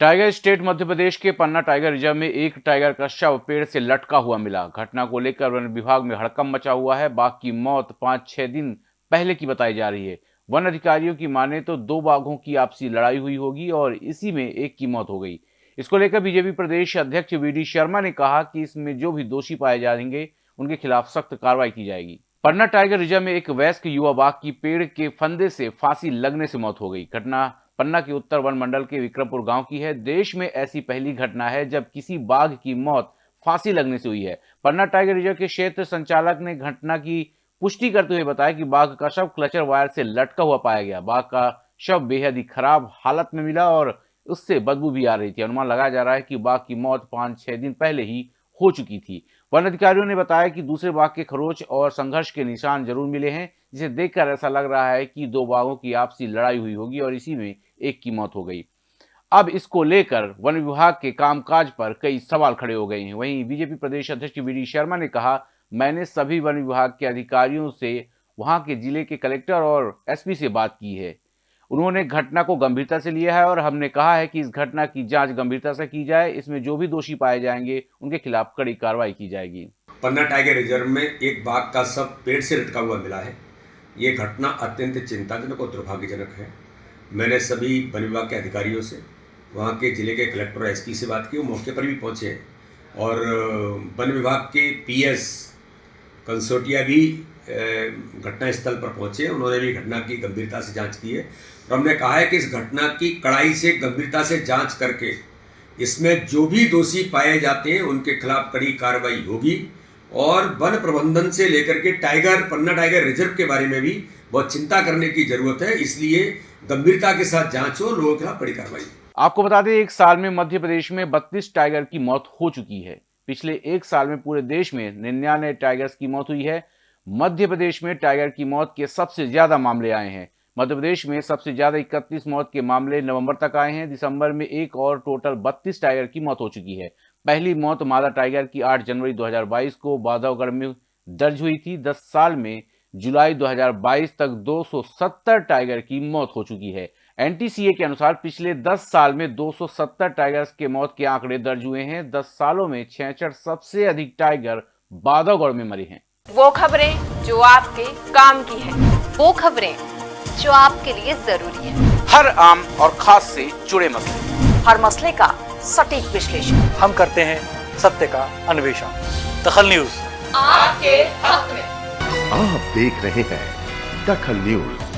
Tiger state Madhya Pradesh के पन्ना tiger reserve में एक टाइगर का शव पेड़ से लटका हुआ मिला। घटना को लेकर वन विभाग में हड़कम मचा हुआ है। बाघ की मौत पाँच, छह दिन पहले की बताई जा रही है। वन अधिकारियों की माने तो दो बाघों की आपसी लड़ाई हुई होगी और इसी में एक की मौत हो गई। इसको लेकर बीजेपी प्रदेश अध्यक्ष वीडी शर्मा ने कहा कि इसमें जो भी दोषी पाए जाएँगे, उनके खिलाफ सख्त कार्रवाई की जाएगी। पन्ना टाइगर रिज़र्व में एक वयस्क युवा बाघ की पेड़ के फंदे से फांसी लगने से मौत हो गई। घटना पन्ना के उत्तर वन मंडल के विक्रमपुर गाँव की है। देश में ऐसी पहली घटना है जब किसी बाघ की मौत फांसी लगने से हुई है। पन्ना टाइगर रिज़र्व के क्षेत्र संचालक ने घटना की पुष्टि करते हुए बताया कि बाघ का शव क्लचर वायर से लटका हुआ पाया गया। बाघ का शव बेहद ही खराब हालत में मिला और उससे बदबू भी आ रही थी। अनुमान लगाया जा रहा है कि बाघ की मौत पाँच, छह दिन पहले ही हो चुकी थी। वन अधिकारियों ने बताया कि दूसरे बाघ के खरोच और संघर्ष के निशान ज़रूर मिले हैं, जिसे देखकर ऐसा लग रहा है कि दो बाघों की आपसी लड़ाई हुई होगी और इसी में एक की मौत हो गई। अब इसको लेकर वन विभाग के कामकाज पर कई सवाल खड़े हो गए हैं। वहीं बीजेपी प्रदेश अध्यक्ष वी शर्मा ने कहा, मैंने सभी वन विभाग के अधिकारियों से वहाँ के ज़िले के कलेक्टर और एसपी से बात की है। उन्होंने घटना को गंभीरता से लिया है और हमने कहा है कि इस घटना की जाँच गंभीरता से की जाए। इसमें जो भी दोषी पाए जाएँगे, उनके खिलाफ कड़ी कार्रवाई की जाएगी। पन्ना टाइगर रिज़र्व में एक बाघ का सब पेड़ से लटका हुआ मिला है। ये घटना अत्यंत चिंताजनक और दुर्भाग्यजनक है। मैंने सभी वन विभाग के अधिकारियों से, वहाँ के ज़िले के कलेक्टर एस से बात की, वो मौके पर भी पहुँचे हैं। और वन विभाग के पीएस कंसोटिया भी घटना स्थल पर पहुँचे उन्होंने भी घटना की गंभीरता से जाँच की है। और हमने कहा है कि इस घटना की कड़ाई से, गंभीरता से जाँच करके, इसमें जो भी दोषी पाए जाते हैं, उनके खिलाफ कड़ी कार्रवाई होगी। और वन प्रबंधन से लेकर के टाइगर, पन्ना टाइगर रिज़र्व के बारे में भी बहुत चिंता करने की ज़रूरत है, इसलिए गंभीरता के साथ जाँच हो लोगों के खिलाफ बड़ी कार्रवाई। आपको बता दें, एक साल में मध्य प्रदेश में बत्तीस टाइगर की मौत हो चुकी है। पिछले एक साल में पूरे देश में निन्यानवे टाइगर्स की मौत हुई है। मध्य प्रदेश में टाइगर की मौत के सबसे ज़्यादा मामले आए हैं। मध्य प्रदेश में सबसे ज़्यादा इकतीस मौत के मामले नवंबर तक आए हैं। दिसंबर में एक और टोटल बत्तीस टाइगर की मौत हो चुकी है। पहली मौत मादा टाइगर की 8 जनवरी 2022 को बाधवगढ़ में दर्ज हुई थी। 10 साल में जुलाई 2022 तक 270 टाइगर की मौत हो चुकी है। एनटीसीए के अनुसार पिछले 10 साल में 270 टाइगर्स के मौत के आंकड़े दर्ज हुए हैं। 10 सालों में छह सबसे अधिक टाइगर बाधवगढ़ में मरे हैं। वो खबरें जो आपके काम की है। वो खबरें जो आपके लिए ज़रूरी है। हर आम और खास से जुड़े मसले। हर मसले का सटीक विश्लेषण। हम करते हैं सत्य का अन्वेषण। दखल न्यूज़। आपके हक देख रहे हैं दखल न्यूज़।